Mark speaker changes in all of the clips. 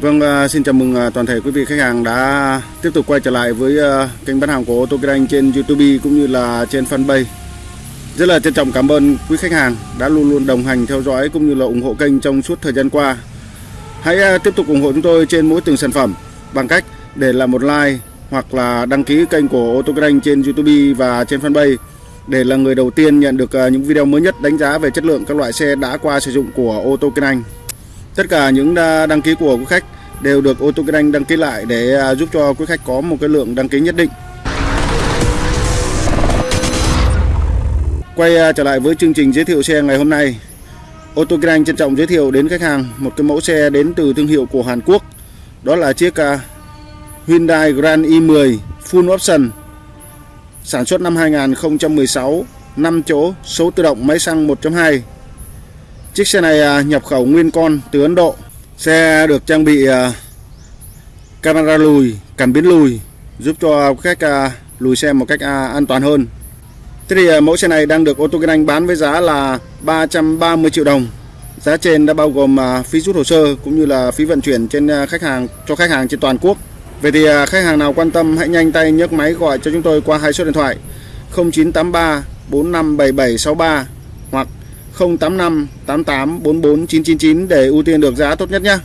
Speaker 1: Vâng, à, xin chào mừng à, toàn thể quý vị khách hàng đã tiếp tục quay trở lại với à, kênh bán hàng của ô tô Kinh Anh trên YouTube cũng như là trên fanpage. Rất là trân trọng cảm ơn quý khách hàng đã luôn luôn đồng hành theo dõi cũng như là ủng hộ kênh trong suốt thời gian qua. Hãy tiếp tục ủng hộ chúng tôi trên mỗi từng sản phẩm bằng cách để lại một like hoặc là đăng ký kênh của ô tô Kinh Anh trên YouTube và trên fanpage để là người đầu tiên nhận được những video mới nhất đánh giá về chất lượng các loại xe đã qua sử dụng của ô tô Kinh Anh. Tất cả những đăng ký của quý khách đều được ô tô Kinh Anh đăng ký lại để à, giúp cho quý khách có một cái lượng đăng ký nhất định. Quay à, trở lại với chương trình giới thiệu xe ngày hôm nay. Ô tô Kinh Anh trân trọng giới thiệu đến khách hàng một cái mẫu xe đến từ thương hiệu của Hàn Quốc. Đó là chiếc à, Hyundai Grand i10 Full Option sản xuất năm 2016, 5 chỗ, số tự động máy xăng 1.2. Chiếc xe này à, nhập khẩu nguyên con từ Ấn Độ. Xe được trang bị à, camera lùi, cảm biến lùi giúp cho khách à, lùi xe một cách an toàn hơn. Thế thì mẫu xe này đang được ô tô Kinh Anh bán với giá là 330 triệu đồng. Giá trên đã bao gồm phí rút hồ sơ cũng như là phí vận chuyển trên khách hàng cho khách hàng trên toàn quốc. Vậy thì khách hàng nào quan tâm hãy nhanh tay nhấc máy gọi cho chúng tôi qua hai số điện thoại 0983 457763 085 88 44 999 để ưu tiên được giá tốt nhất nhé.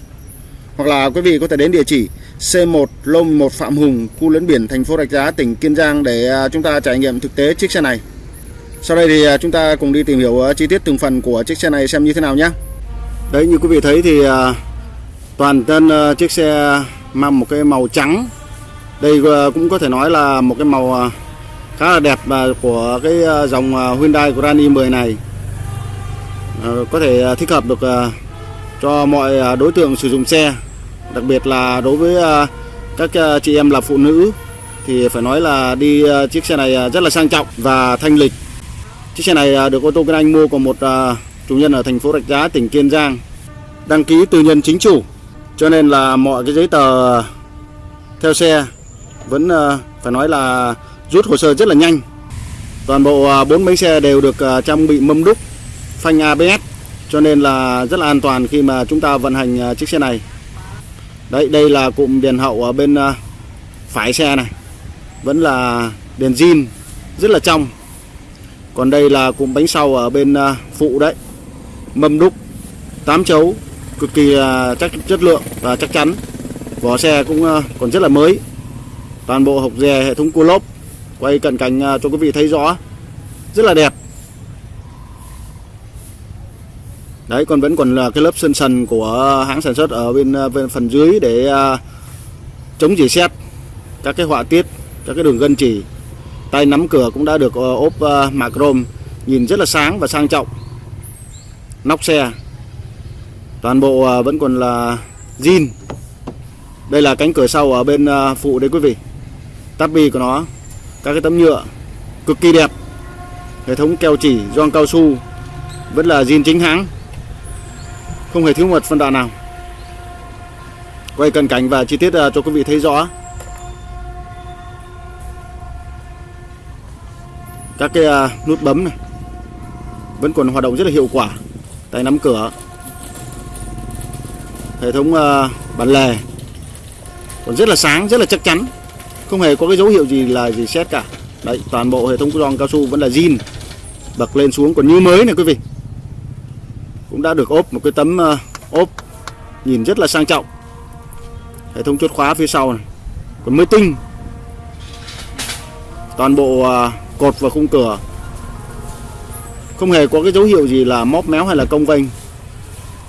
Speaker 1: Hoặc là quý vị có thể đến địa chỉ C1 Lô 1 Phạm Hùng, khu lấn biển thành phố Rạch Giá, tỉnh Kiên Giang để à, chúng ta trải nghiệm thực tế chiếc xe này. Sau đây thì à, chúng ta cùng đi tìm hiểu à, chi tiết từng phần của chiếc xe này xem như thế nào nhé. Đấy như quý vị thấy thì toàn thân chiếc xe mang một cái màu trắng. Đây cũng có thể nói là một cái màu khá là đẹp của cái dòng Hyundai Grand i10 này. Ờ, có thể à, thích hợp được à, cho mọi à, đối tượng sử dụng xe, đặc biệt là đối với các chị em là phụ nữ thì phải nói là đi chiếc xe này rất là sang trọng và thanh lịch. Chiếc xe này được ô tô Kinh Anh mua của một chủ nhân ở thành phố Rạch Giá, tỉnh Kiên Giang. Đăng ký tư nhân chính chủ cho nên là mọi cái giấy tờ theo xe vẫn phải nói là rút hồ sơ rất là nhanh toàn bộ bốn bánh xe đều được trang bị mâm đúc phanh ABS cho nên là rất là an toàn khi mà chúng ta vận hành à, chiếc xe này. Đấy, đây là cụm đèn hậu ở bên à, phải xe này. Vẫn là đèn zin, rất là trong. Còn đây là cụm bánh sau ở bên à, phụ đấy. Mâm đúc 8 chấu, cực kỳ chắc chất lượng và chắc chắn. Vỏ xe cũng còn rất là mới. Toàn bộ hộc dè hệ thống cua lốp, quay cận cảnh cho quý vị thấy rõ. Rất là đẹp. Đấy còn vẫn còn là cái lớp sơn sần của hãng sản xuất ở bên, ờ, bên phần dưới để ờ, chống dỉ xét các cái họa tiết các cái đường gân chỉ. Tay nắm cửa cũng đã được ờ, ốp mạ chrome nhìn rất là sáng và sang trọng. Nóc xe. Toàn bộ vẫn còn là zin. Đây là cánh cửa sau ở bên phụ đấy quý vị. Tắp bi của nó. Các cái tấm nhựa cực kỳ đẹp. Hệ thống keo chỉ gioăng cao su. Vẫn là zin chính hãng không hề thiếu một phân đoạn nào. Quay cận cảnh và chi tiết ờ, cho quý vị thấy rõ. Các cái ờ, nút bấm này vẫn còn hoạt động rất là hiệu quả tay nắm cửa. Hệ thống ờ, bản lề còn rất là sáng, rất là chắc chắn. Không hề có cái dấu hiệu gì là gì xét cả. Đấy, toàn bộ hệ thống gioăng cao su vẫn là zin bật lên xuống. Còn như mới này, quý vị cũng đã được ốp một cái tấm ờ, ốp nhìn rất là sang trọng. Hệ thống chốt khóa phía sau này, còn mới tinh. Toàn bộ ờ, cột và khung cửa. Không hề có cái dấu hiệu gì là móp méo hay là cong vênh.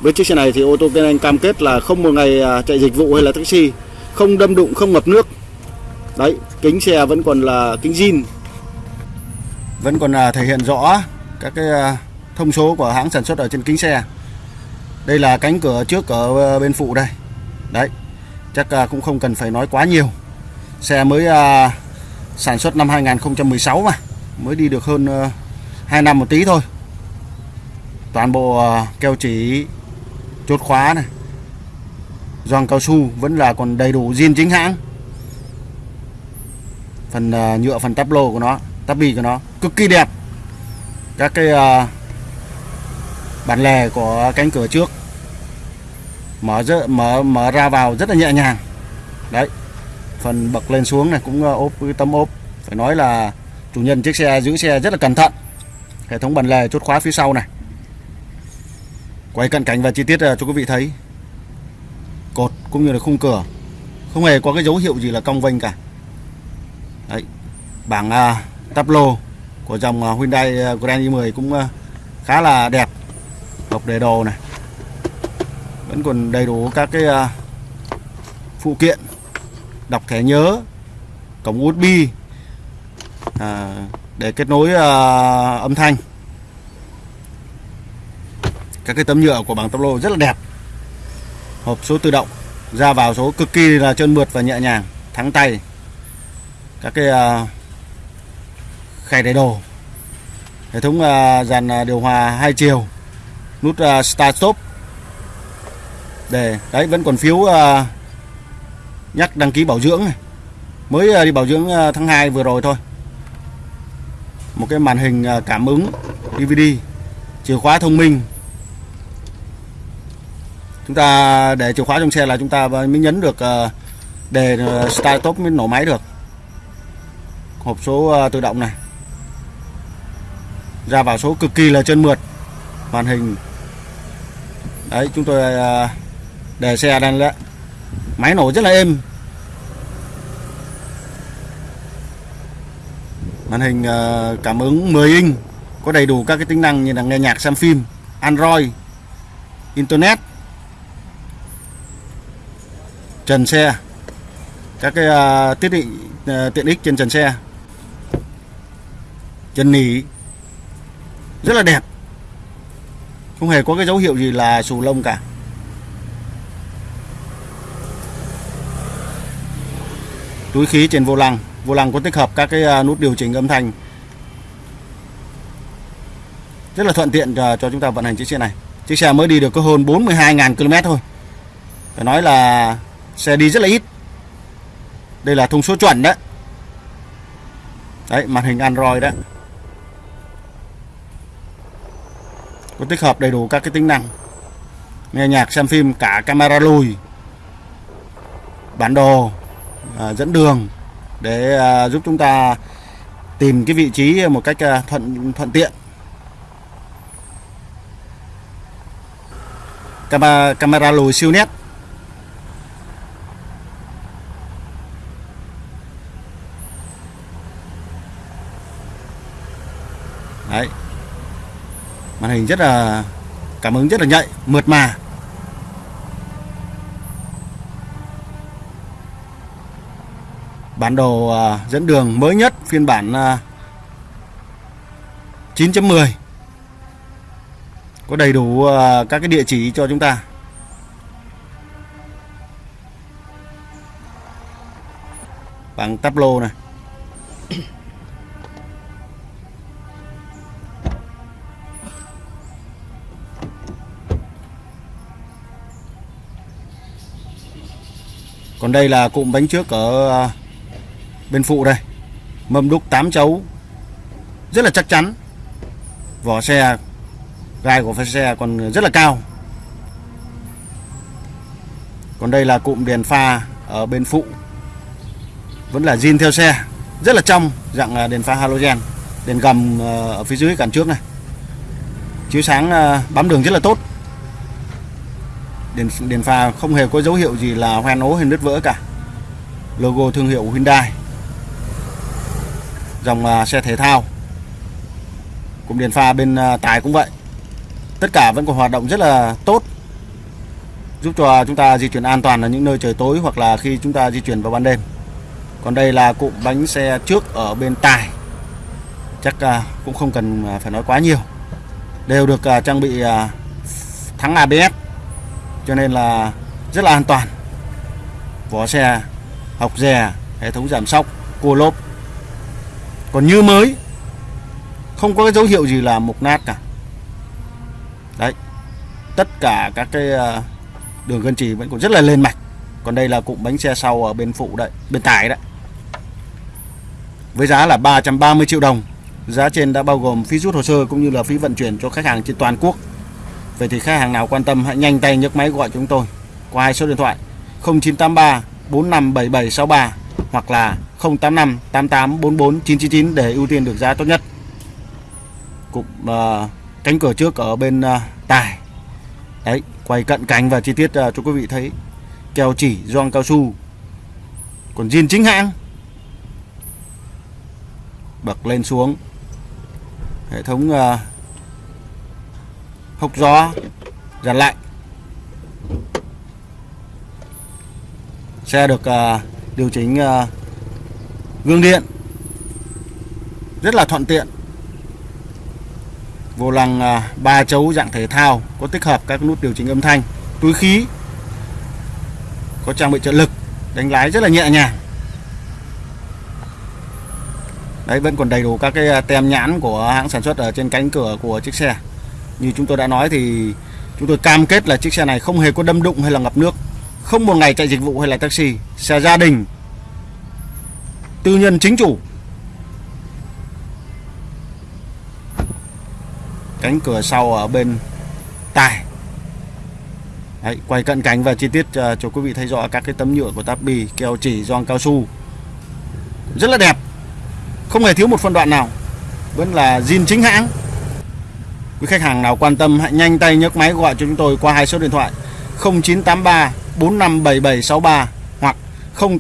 Speaker 1: Với chiếc xe này thì ô tô Kinh Anh cam kết là không một ngày ờ, chạy dịch vụ hay là taxi, không đâm đụng, không ngập nước. Đấy, kính xe vẫn còn là kính zin. Vẫn còn thể hiện rõ các cái thông số của hãng sản xuất ở trên kính xe. Đây là cánh cửa trước ở ờ, bên phụ đây. Đấy chắc ờ, cũng không cần phải nói quá nhiều. Xe mới ờ, sản xuất năm 2016 mà mới đi được hơn 2 năm một tí thôi. Toàn bộ keo chỉ chốt khóa này gioăng cao su vẫn là còn đầy đủ zin chính hãng. Phần nhựa phần tắp lô của nó tắp bì của nó cực kỳ đẹp. Các cái uh, bản lề của cánh cửa trước mở ra, mở mở ra vào rất là nhẹ nhàng. Đấy phần bậc lên xuống này cũng ờ, ốp cái tấm ốp. Phải nói là chủ nhân chiếc xe giữ xe rất là cẩn thận. Hệ thống bàn lề chốt khóa phía sau này. Quay cận cảnh và chi tiết ờ, cho quý vị thấy. Cột cũng như là khung cửa. Không hề có cái dấu hiệu gì là cong vênh cả. Đấy bảng uh, tắp lô của dòng ờ, Hyundai Grand i10 cũng uh, khá là đẹp hộp để đồ này. Vẫn còn đầy đủ các cái uh, phụ kiện đọc thẻ nhớ cổng USB à, để kết nối uh, âm thanh. Các cái tấm nhựa của bảng tốc lô rất là đẹp. Hộp số tự động ra vào số cực kỳ là trơn mượt và nhẹ nhàng thắng tay. Các cái à, uh, khay để đồ. Hệ thống uh, dàn uh, điều hòa hai chiều nút uh, start stop. Để đấy vẫn còn phiếu uh, nhắc đăng ký bảo dưỡng này. Mới uh, đi bảo dưỡng uh, tháng 2 vừa rồi thôi. Một cái màn hình uh, cảm ứng DVD chìa khóa thông minh. Chúng ta để chìa khóa trong xe là chúng ta mới nhấn được uh, để uh, start stop mới nổ máy được. Hộp số uh, tự động này. Ra vào số cực kỳ là chân mượt. Màn hình đấy chúng tôi à, để xe đang lẽ máy nổ rất là êm. Màn hình à, cảm ứng 10 inch có đầy đủ các cái tính năng như là nghe nhạc xem phim Android Internet trần xe các cái à, uh, tiết định uh, tiện ích trên trần xe. Trần nỉ rất là đẹp không hề có cái dấu hiệu gì là xù lông cả. Túi khí trên vô lăng. Vô lăng có tích hợp các cái à, nút điều chỉnh âm thanh. Rất là thuận tiện cho, cho chúng ta vận hành chiếc xe này. Chiếc xe mới đi được có hơn 42.000 km thôi. Phải nói là xe đi rất là ít. Đây là thông số chuẩn đấy. Đấy màn hình Android đấy. Có tích hợp đầy đủ các cái tính năng. Nghe nhạc xem phim cả camera lùi bản đồ à, dẫn đường để à, giúp chúng ta tìm cái vị trí một cách à, thuận thuận tiện. Camera, camera lùi siêu nét đấy màn hình rất là cảm ứng rất là nhạy, mượt mà. Bản đồ à, dẫn đường mới nhất, phiên bản à, 9.10 có đầy đủ à, các cái địa chỉ cho chúng ta. Bằng tablo này. Còn đây là cụm bánh trước ở à, bên phụ đây. Mâm đúc 8 chấu. Rất là chắc chắn. Vỏ xe gai của xe còn rất là cao. Còn đây là cụm đèn pha ở bên phụ. Vẫn là zin theo xe, rất là trong, dạng à, đèn pha halogen. Đèn gầm à, ở phía dưới cản trước này. Chiếu sáng bám đường rất là tốt đèn, đèn pha không hề có dấu hiệu gì là hoen ố hay nứt vỡ cả. Logo thương hiệu Hyundai. Dòng à, xe thể thao. Cùng đèn pha bên à, tài cũng vậy. Tất cả vẫn còn hoạt động rất là tốt giúp cho chúng ta di chuyển an toàn ở những nơi trời tối hoặc là khi chúng ta di chuyển vào ban đêm. Còn đây là cụm bánh xe trước ở bên tài chắc à, cũng không cần phải nói quá nhiều. Đều được trang bị thắng ABS cho nên là rất là an toàn. Vỏ xe học dè hệ thống giảm sóc, cua lốp. Còn như mới, không có cái dấu hiệu gì là mục nát cả. Đấy, tất cả các cái ờ, đường gân chỉ vẫn còn rất là lên mạch. Còn đây là cụm bánh xe sau ở bên phụ đấy, bên tải đấy. Với giá là 330 triệu đồng. Giá trên đã bao gồm phí rút hồ sơ cũng như là phí vận chuyển cho khách hàng trên toàn quốc. Vậy thì khách hàng nào quan tâm hãy nhanh tay nhấc máy gọi chúng tôi qua hai số điện thoại 0983 457763 hoặc là 085 88 44 999 để ưu tiên được giá tốt nhất. Cụm uh, ờ, cánh cửa trước ở bên uh, tài. Đấy, quay cận cảnh và chi tiết uh, cho quý vị thấy keo chỉ gioăng cao su. Còn zin chính hãng. Bậc lên xuống. Hệ thống uh, hốc gió dàn lạnh. Xe được uh, điều chỉnh uh, gương điện. Rất là thuận tiện. Vô lăng uh, ba chấu dạng thể thao có tích hợp các nút điều chỉnh âm thanh túi khí có trang bị trợ lực đánh lái rất là nhẹ nhàng. Đấy vẫn còn đầy đủ các cái tem nhãn của hãng sản xuất ở trên cánh cửa của chiếc xe như chúng tôi đã nói thì chúng tôi cam kết là chiếc xe này không hề có đâm đụng hay là ngập nước không một ngày chạy dịch vụ hay là taxi xe gia đình tư nhân chính chủ. Cánh cửa sau ở bên tài. Đấy, quay cận cảnh và chi tiết uh, cho quý vị thấy rõ các cái tấm nhựa của táp bì keo chỉ gioăng cao su. Rất là đẹp không hề thiếu một phân đoạn nào vẫn là zin chính hãng quý khách hàng nào quan tâm hãy nhanh tay nhấc máy gọi cho chúng tôi qua hai số điện thoại 0983 457763 hoặc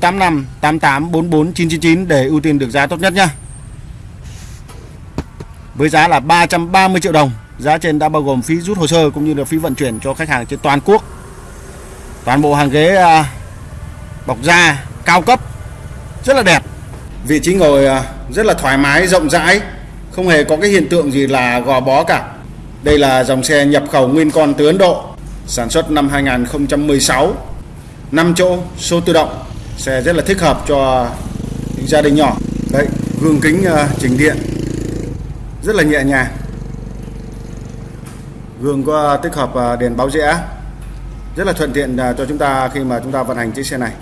Speaker 1: 085 88 44 999 để ưu tiên được giá tốt nhất nhé. Với giá là 330 triệu đồng, giá trên đã bao gồm phí rút hồ sơ cũng như là phí vận chuyển cho khách hàng trên toàn quốc. Toàn bộ hàng ghế à, bọc da cao cấp, rất là đẹp. Vị trí ngồi à, rất là thoải mái, rộng rãi, không hề có cái hiện tượng gì là gò bó cả. Đây là dòng xe nhập khẩu nguyên con từ Ấn Độ, sản xuất năm 2016 5 chỗ số tự động xe rất là thích hợp cho những gia đình nhỏ. Đấy gương kính ờ, chỉnh điện rất là nhẹ nhàng. Gương có tích hợp ờ, đèn báo rẽ rất là thuận tiện ờ, cho chúng ta khi mà chúng ta vận hành chiếc xe này.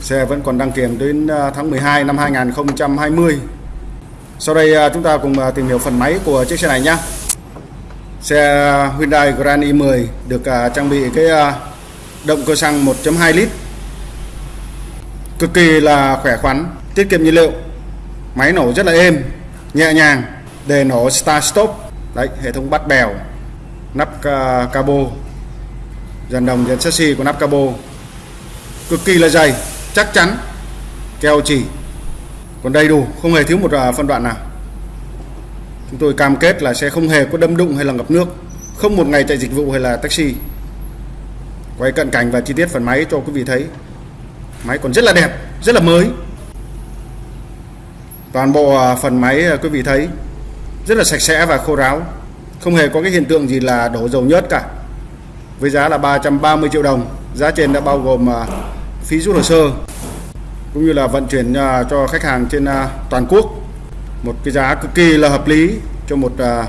Speaker 1: Xe vẫn còn đăng kiểm đến tháng 12 năm 2020 sau đây chúng ta cùng tìm hiểu phần máy của chiếc xe này nhé xe Hyundai Grand i10 được à, trang bị cái à, động cơ xăng 1.2 lít. Cực kỳ là khỏe khoắn, tiết kiệm nhiên liệu, máy nổ rất là êm, nhẹ nhàng đề nổ start stop. Đấy, hệ thống bắt bèo, nắp cabo, dàn đồng dàn chassis của nắp cabo. Cực kỳ là dày, chắc chắn, keo chỉ, còn đầy đủ, không hề thiếu một à, phân đoạn nào chúng tôi cam kết là sẽ không hề có đâm đụng hay là ngập nước, không một ngày chạy dịch vụ hay là taxi. Quay cận cảnh và chi tiết phần máy cho quý vị thấy. Máy còn rất là đẹp, rất là mới. Toàn bộ à, phần máy à, quý vị thấy rất là sạch sẽ và khô ráo. Không hề có cái hiện tượng gì là đổ dầu nhớt cả. Với giá là 330 triệu đồng, giá trên đã bao gồm à, phí rút hồ sơ, cũng như là vận chuyển cho khách hàng trên toàn quốc một cái giá cực kỳ là hợp lý cho một à,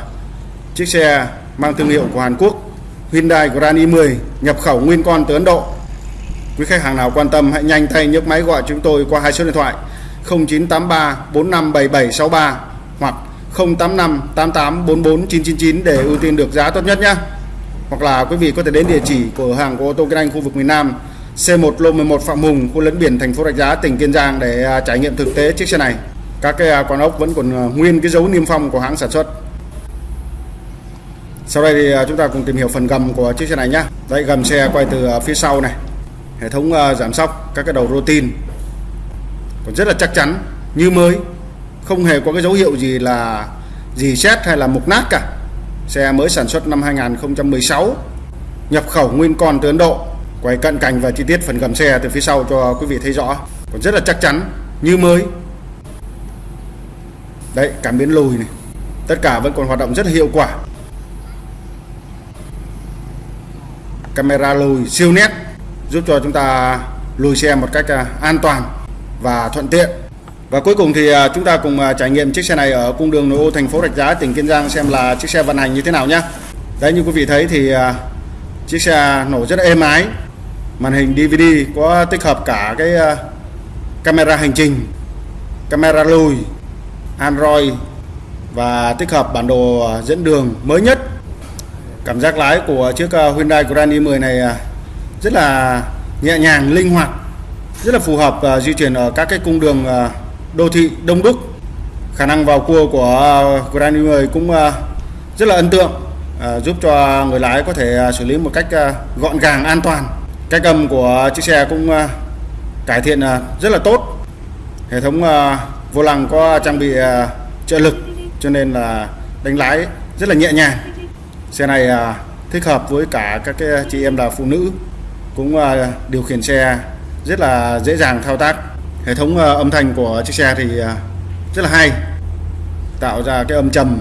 Speaker 1: chiếc xe mang thương hiệu của Hàn Quốc Hyundai Grand i10 nhập khẩu nguyên con từ Ấn Độ. Quý khách hàng nào quan tâm hãy nhanh tay nhấc máy gọi chúng tôi qua hai số điện thoại 0983 457763 hoặc 085 88 44 999 để ưu tiên được giá tốt nhất nhé. Hoặc là quý vị có thể đến địa chỉ của hàng của ô tô Kinh Anh khu vực miền Nam C1 lô 11 Phạm Hùng, khu lấn biển thành phố Rạch Giá, tỉnh Kiên Giang để à, trải nghiệm thực tế chiếc xe này. Các cái à, con ốc vẫn còn à, nguyên cái dấu niêm phong của hãng sản xuất. Sau đây thì à, chúng ta cùng tìm hiểu phần gầm của chiếc xe này nhé. Đây, gầm xe quay từ phía sau này. Hệ thống giảm sóc, các cái đầu rotin còn rất là chắc chắn, như mới. Không hề có cái dấu hiệu gì là gì xét hay là mục nát cả. Xe mới sản xuất năm 2016 nhập khẩu nguyên con từ Ấn Độ. Quay cận cảnh và chi tiết phần gầm xe từ phía sau cho quý vị thấy rõ. Còn rất là chắc chắn, như mới. Đấy, cảm biến lùi này. Tất cả vẫn còn hoạt động rất là hiệu quả. Camera lùi siêu nét giúp cho chúng ta lùi xe một cách à, an toàn và thuận tiện. Và cuối cùng thì à, chúng ta cùng à, trải nghiệm chiếc xe này ở cung đường nội ô thành phố Rạch Giá tỉnh Kiên Giang xem là chiếc xe vận hành như thế nào nhé đấy như quý vị thấy thì chiếc xe nổ rất êm ái. Màn hình DVD có tích hợp cả cái camera hành trình camera lùi Android và tích hợp bản đồ dẫn đường mới nhất. Cảm giác lái của chiếc ờ, Hyundai Grand i10 này ờ, rất là nhẹ nhàng, linh hoạt, rất là phù hợp ờ, di chuyển ở các cái cung đường đô thị đông đúc. Khả năng vào cua của Grand i10 cũng rất là ấn tượng giúp cho người lái có thể xử lý một cách gọn gàng, an toàn. Cách âm của chiếc xe cũng cải thiện rất là tốt. Hệ thống vô lăng có trang bị à, trợ lực, cho nên là đánh lái rất là nhẹ nhàng. Xe này à, thích hợp với cả các cái chị em là phụ nữ, cũng à, điều khiển xe rất là dễ dàng thao tác. Hệ thống âm thanh của chiếc xe thì rất là hay, tạo ra cái âm trầm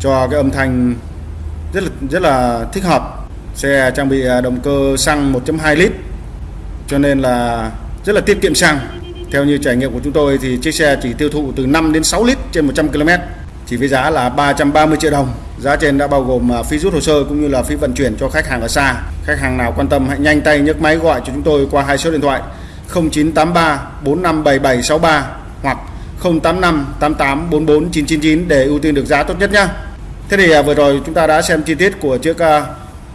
Speaker 1: cho cái âm thanh rất là rất là thích hợp. Xe trang bị động cơ xăng 1.2 lít, cho nên là rất là tiết kiệm xăng theo như trải nghiệm của chúng tôi thì chiếc xe chỉ tiêu thụ từ 5 đến 6 lít trên 100 km chỉ với giá là 330 triệu đồng giá trên đã bao gồm à, phí rút hồ sơ cũng như là phí vận chuyển cho khách hàng ở xa khách hàng nào quan tâm hãy nhanh tay nhấc máy gọi cho chúng tôi qua hai số điện thoại 0983 457763 hoặc 085 88 44 999 để ưu tiên được giá tốt nhất nhé. Thế thì à, vừa rồi chúng ta đã xem chi tiết của chiếc à,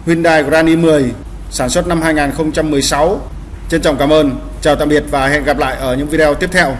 Speaker 1: Hyundai Grand i10 sản xuất năm 2016. Trân trọng cảm ơn, chào tạm biệt và hẹn gặp lại ở những video tiếp theo.